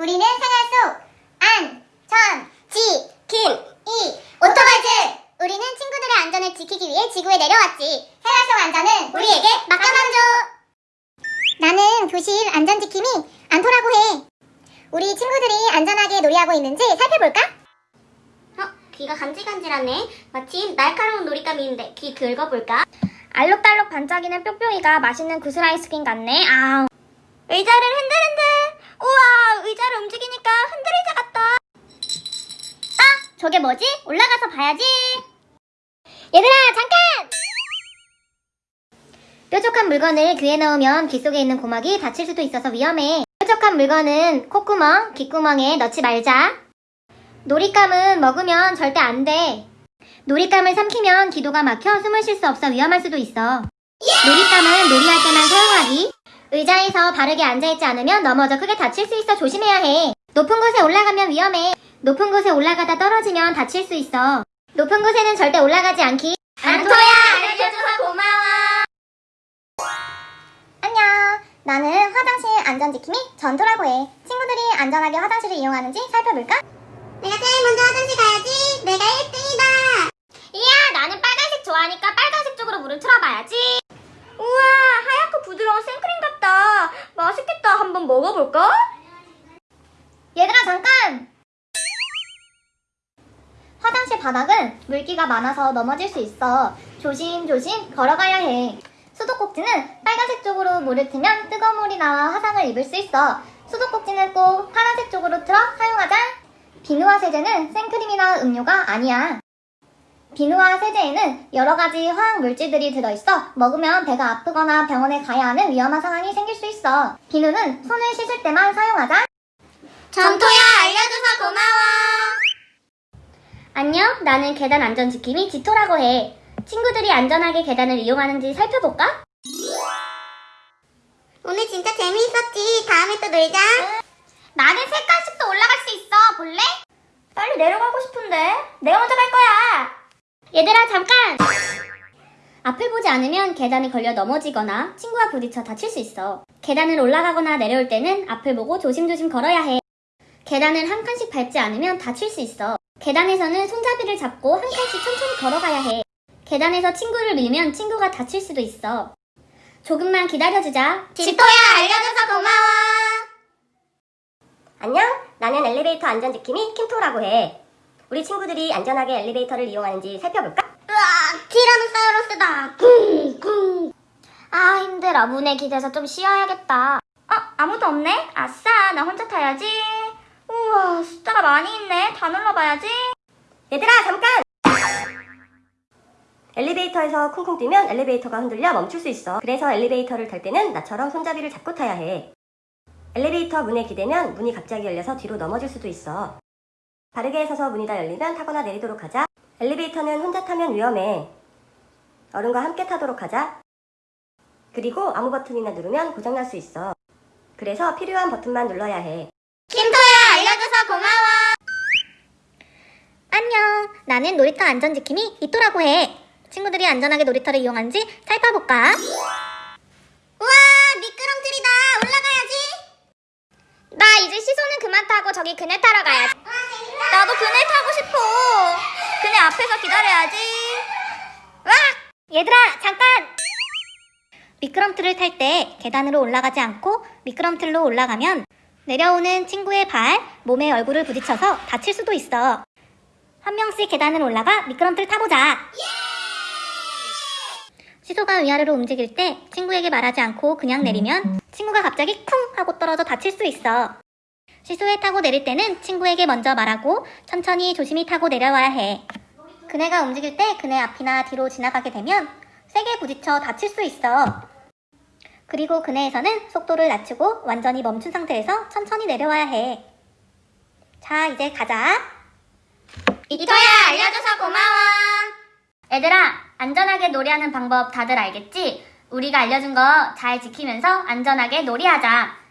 우리는 생활 속 안, 전, 지, 킴, 이, 오토바이즈! 우리는 친구들의 안전을 지키기 위해 지구에 내려왔지. 생활 속 안전은 우리에게 맡겨놔줘! 나는 교실 안전 지킴이 안토라고 해. 우리 친구들이 안전하게 놀이하고 있는지 살펴볼까? 어, 귀가 간질간질하네. 마침 날카로운 놀잇감인데 귀 긁어볼까? 알록달록 반짝이는 뿅뿅이가 맛있는 구슬 아이스크림 같네. 아우. 의자를 흔들흔들. 우와, 의자를 움직이니까 흔들의자 같다. 아, 저게 뭐지? 올라가서 봐야지. 얘들아, 잠깐! 뾰족한 물건을 귀에 넣으면 귀 속에 있는 고막이 다칠 수도 있어서 위험해. 뾰족한 물건은 콧구멍, 귓구멍에 넣지 말자. 놀잇감은 먹으면 절대 안 돼. 놀잇감을 삼키면 기도가 막혀 숨을 쉴 수 없어 위험할 수도 있어. 놀잇감은 놀이할 때만 사용하기. 의자에서 바르게 앉아있지 않으면 넘어져 크게 다칠 수 있어 조심해야 해. 높은 곳에 올라가면 위험해. 높은 곳에 올라가다 떨어지면 다칠 수 있어. 높은 곳에는 절대 올라가지 않기. 안토야, 알려줘서 고마워. 안녕. 나는 화장실 안전 지킴이 전토라고 해. 친구들이 안전하게 화장실을 이용하는지 살펴볼까? 내가 제일 먼저 화장실 가야지. 내가 1등이다. 이야, 나는 빨간색 좋아하니까 빨간색 쪽으로 물을 틀어봐야지. 우와, 하얗고 부드러운 생크림 같다. 한번 먹어볼까? 얘들아, 잠깐! 화장실 바닥은 물기가 많아서 넘어질 수 있어. 조심조심 걸어가야 해. 수도꼭지는 빨간색 쪽으로 물을 트면 뜨거운 물이 나와 화상을 입을 수 있어. 수도꼭지는 꼭 파란색 쪽으로 틀어 사용하자. 비누와 세제는 생크림이나 음료가 아니야. 비누와 세제에는 여러 가지 화학 물질들이 들어있어 먹으면 배가 아프거나 병원에 가야 하는 위험한 상황이 생길 수 있어. 비누는 손을 씻을 때만 사용하자. 전토야, 알려줘서 고마워. 안녕, 나는 계단 안전 지킴이 지토라고 해. 친구들이 안전하게 계단을 이용하는지 살펴볼까? 오늘 진짜 재미있었지. 다음에 또 놀자. 나는 세 칸씩 도 올라갈 수 있어. 볼래? 빨리 내려가고 싶은데. 내가 먼저 갈 거야. 얘들아, 잠깐! 앞을 보지 않으면 계단에 걸려 넘어지거나 친구와 부딪혀 다칠 수 있어. 계단을 올라가거나 내려올 때는 앞을 보고 조심조심 걸어야 해. 계단을 한 칸씩 밟지 않으면 다칠 수 있어. 계단에서는 손잡이를 잡고 한 칸씩 천천히 걸어가야 해. 계단에서 친구를 밀면 친구가 다칠 수도 있어. 조금만 기다려주자. 지토야, 알려줘서 고마워. 안녕? 나는 엘리베이터 안전 지킴이 킴토라고 해. 우리 친구들이 안전하게 엘리베이터를 이용하는지 살펴볼까? 으아, 티라노사우루스다. 쿵쿵. 아 힘들어 문에 기대서 좀 쉬어야겠다 어, 아무도 없네? 아싸, 나 혼자 타야지. 우와, 숫자가 많이 있네. 다 눌러봐야지. 얘들아 잠깐! 엘리베이터에서 쿵쿵 뛰면 엘리베이터가 흔들려 멈출 수 있어. 그래서 엘리베이터를 탈 때는 나처럼 손잡이를 잡고 타야 해. 엘리베이터 문에 기대면 문이 갑자기 열려서 뒤로 넘어질 수도 있어. 바르게 서서 문이 다 열리면 타거나 내리도록 하자. 엘리베이터는 혼자 타면 위험해. 어른과 함께 타도록 하자. 그리고 아무 버튼이나 누르면 고장날 수 있어. 그래서 필요한 버튼만 눌러야 해. 김토야, 알려줘서 고마워. 안녕 나는 놀이터 안전지킴이 이토라고 해 친구들이 안전하게 놀이터를 이용하는지 살펴볼까? 우와, 미끄럼틀이다. 올라가야지. 나 이제 시소는 그만 타고 저기 그네 타러 가야지 나도 그네 타고 싶어. 그네 앞에서 기다려야지. 와! 얘들아 잠깐 미끄럼틀을 탈 때 계단으로 올라가지 않고 미끄럼틀로 올라가면 내려오는 친구의 발, 몸에 얼굴을 부딪혀서 다칠 수도 있어 한 명씩 계단을 올라가 미끄럼틀 타보자 시소가 위아래로 움직일 때 친구에게 말하지 않고 그냥 내리면 친구가 갑자기 쿵 하고 떨어져 다칠 수 있어 시소에 타고 내릴 때는 친구에게 먼저 말하고 천천히 조심히 타고 내려와야 해 그네가 움직일 때 그네 앞이나 뒤로 지나가게 되면 세게 부딪혀 다칠 수 있어. 그리고 그네에서는 속도를 낮추고 완전히 멈춘 상태에서 천천히 내려와야 해. 자, 이제 가자. 이토야, 알려줘서 고마워. 얘들아, 안전하게 놀이하는 방법 다들 알겠지? 우리가 알려준 거 잘 지키면서 안전하게 놀이하자.